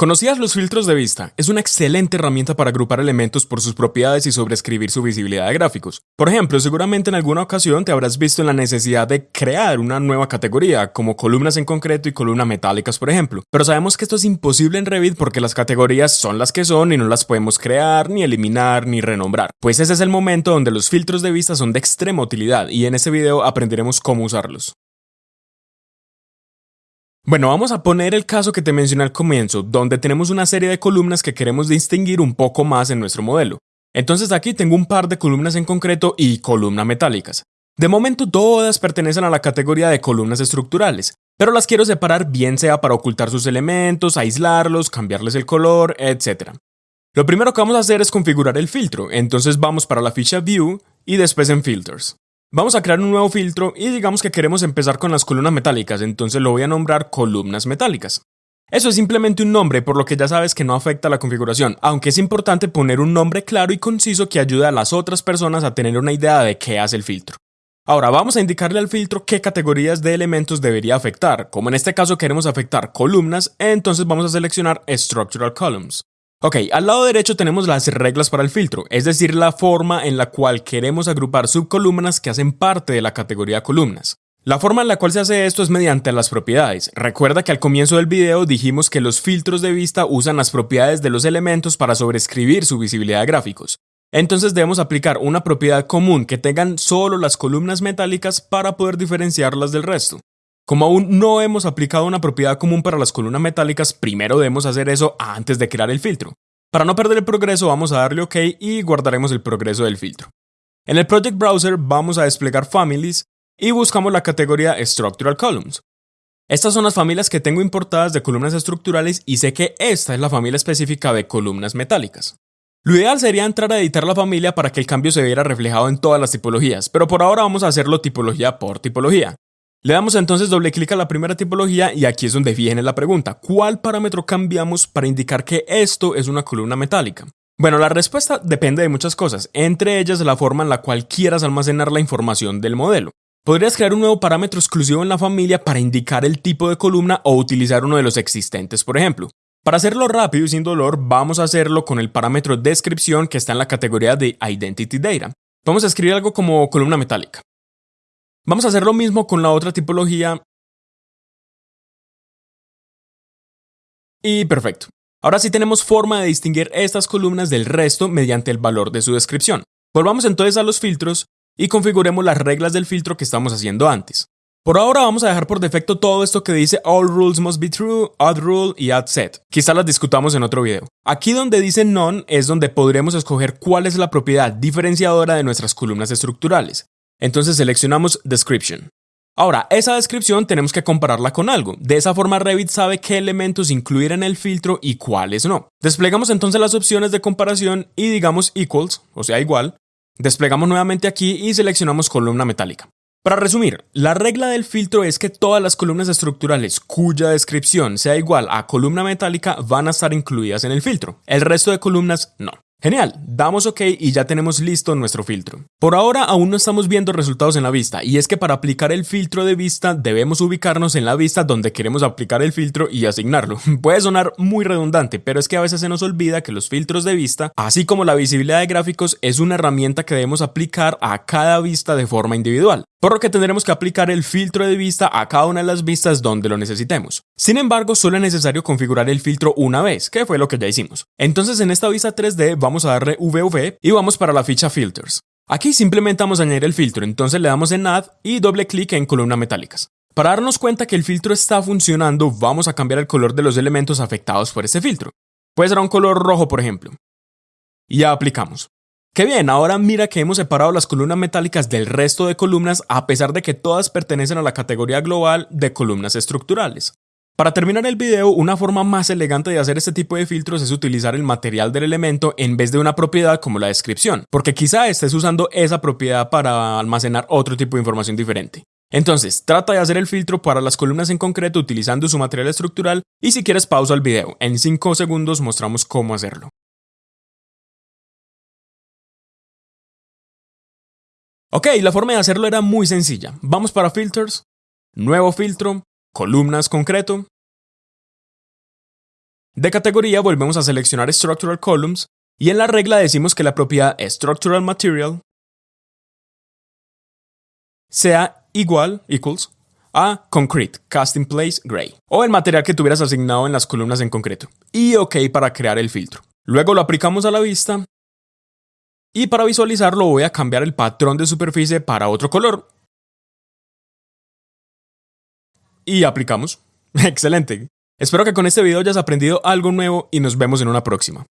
¿Conocías los filtros de vista? Es una excelente herramienta para agrupar elementos por sus propiedades y sobreescribir su visibilidad de gráficos. Por ejemplo, seguramente en alguna ocasión te habrás visto en la necesidad de crear una nueva categoría, como columnas en concreto y columnas metálicas, por ejemplo. Pero sabemos que esto es imposible en Revit porque las categorías son las que son y no las podemos crear, ni eliminar, ni renombrar. Pues ese es el momento donde los filtros de vista son de extrema utilidad y en este video aprenderemos cómo usarlos. Bueno, vamos a poner el caso que te mencioné al comienzo, donde tenemos una serie de columnas que queremos distinguir un poco más en nuestro modelo. Entonces aquí tengo un par de columnas en concreto y columnas metálicas. De momento todas pertenecen a la categoría de columnas estructurales, pero las quiero separar bien sea para ocultar sus elementos, aislarlos, cambiarles el color, etc. Lo primero que vamos a hacer es configurar el filtro, entonces vamos para la ficha View y después en Filters. Vamos a crear un nuevo filtro y digamos que queremos empezar con las columnas metálicas, entonces lo voy a nombrar columnas metálicas. Eso es simplemente un nombre, por lo que ya sabes que no afecta a la configuración, aunque es importante poner un nombre claro y conciso que ayude a las otras personas a tener una idea de qué hace el filtro. Ahora vamos a indicarle al filtro qué categorías de elementos debería afectar. Como en este caso queremos afectar columnas, entonces vamos a seleccionar Structural Columns. Ok, al lado derecho tenemos las reglas para el filtro, es decir, la forma en la cual queremos agrupar subcolumnas que hacen parte de la categoría columnas. La forma en la cual se hace esto es mediante las propiedades. Recuerda que al comienzo del video dijimos que los filtros de vista usan las propiedades de los elementos para sobreescribir su visibilidad de gráficos. Entonces debemos aplicar una propiedad común que tengan solo las columnas metálicas para poder diferenciarlas del resto. Como aún no hemos aplicado una propiedad común para las columnas metálicas, primero debemos hacer eso antes de crear el filtro. Para no perder el progreso vamos a darle OK y guardaremos el progreso del filtro. En el Project Browser vamos a desplegar Families y buscamos la categoría Structural Columns. Estas son las familias que tengo importadas de columnas estructurales y sé que esta es la familia específica de columnas metálicas. Lo ideal sería entrar a editar la familia para que el cambio se viera reflejado en todas las tipologías, pero por ahora vamos a hacerlo tipología por tipología. Le damos entonces doble clic a la primera tipología y aquí es donde viene la pregunta, ¿cuál parámetro cambiamos para indicar que esto es una columna metálica? Bueno, la respuesta depende de muchas cosas, entre ellas la forma en la cual quieras almacenar la información del modelo. Podrías crear un nuevo parámetro exclusivo en la familia para indicar el tipo de columna o utilizar uno de los existentes, por ejemplo. Para hacerlo rápido y sin dolor, vamos a hacerlo con el parámetro descripción que está en la categoría de Identity Data. Vamos a escribir algo como columna metálica. Vamos a hacer lo mismo con la otra tipología. Y perfecto. Ahora sí tenemos forma de distinguir estas columnas del resto mediante el valor de su descripción. Volvamos entonces a los filtros y configuremos las reglas del filtro que estamos haciendo antes. Por ahora vamos a dejar por defecto todo esto que dice All rules must be true, Add rule y Add set. Quizá las discutamos en otro video. Aquí donde dice None es donde podremos escoger cuál es la propiedad diferenciadora de nuestras columnas estructurales. Entonces seleccionamos Description. Ahora, esa descripción tenemos que compararla con algo. De esa forma Revit sabe qué elementos incluir en el filtro y cuáles no. Desplegamos entonces las opciones de comparación y digamos equals, o sea igual. Desplegamos nuevamente aquí y seleccionamos columna metálica. Para resumir, la regla del filtro es que todas las columnas estructurales cuya descripción sea igual a columna metálica van a estar incluidas en el filtro. El resto de columnas no. Genial, damos OK y ya tenemos listo nuestro filtro. Por ahora aún no estamos viendo resultados en la vista y es que para aplicar el filtro de vista debemos ubicarnos en la vista donde queremos aplicar el filtro y asignarlo. Puede sonar muy redundante, pero es que a veces se nos olvida que los filtros de vista, así como la visibilidad de gráficos, es una herramienta que debemos aplicar a cada vista de forma individual por lo que tendremos que aplicar el filtro de vista a cada una de las vistas donde lo necesitemos. Sin embargo, solo es necesario configurar el filtro una vez, que fue lo que ya hicimos. Entonces en esta vista 3D vamos a darle VV y vamos para la ficha Filters. Aquí simplemente vamos a añadir el filtro, entonces le damos en Add y doble clic en columna metálicas. Para darnos cuenta que el filtro está funcionando, vamos a cambiar el color de los elementos afectados por este filtro. Puede ser un color rojo, por ejemplo. Y ya aplicamos. Qué bien, ahora mira que hemos separado las columnas metálicas del resto de columnas a pesar de que todas pertenecen a la categoría global de columnas estructurales. Para terminar el video, una forma más elegante de hacer este tipo de filtros es utilizar el material del elemento en vez de una propiedad como la descripción, porque quizá estés usando esa propiedad para almacenar otro tipo de información diferente. Entonces, trata de hacer el filtro para las columnas en concreto utilizando su material estructural y si quieres pausa el video, en 5 segundos mostramos cómo hacerlo. Ok, la forma de hacerlo era muy sencilla. Vamos para Filters, Nuevo filtro, Columnas concreto. De categoría volvemos a seleccionar Structural Columns y en la regla decimos que la propiedad Structural Material sea igual, equals, a Concrete, Cast in Place Gray, o el material que tuvieras asignado en las columnas en concreto, y OK para crear el filtro. Luego lo aplicamos a la vista, y para visualizarlo voy a cambiar el patrón de superficie para otro color. Y aplicamos. Excelente. Espero que con este video hayas aprendido algo nuevo y nos vemos en una próxima.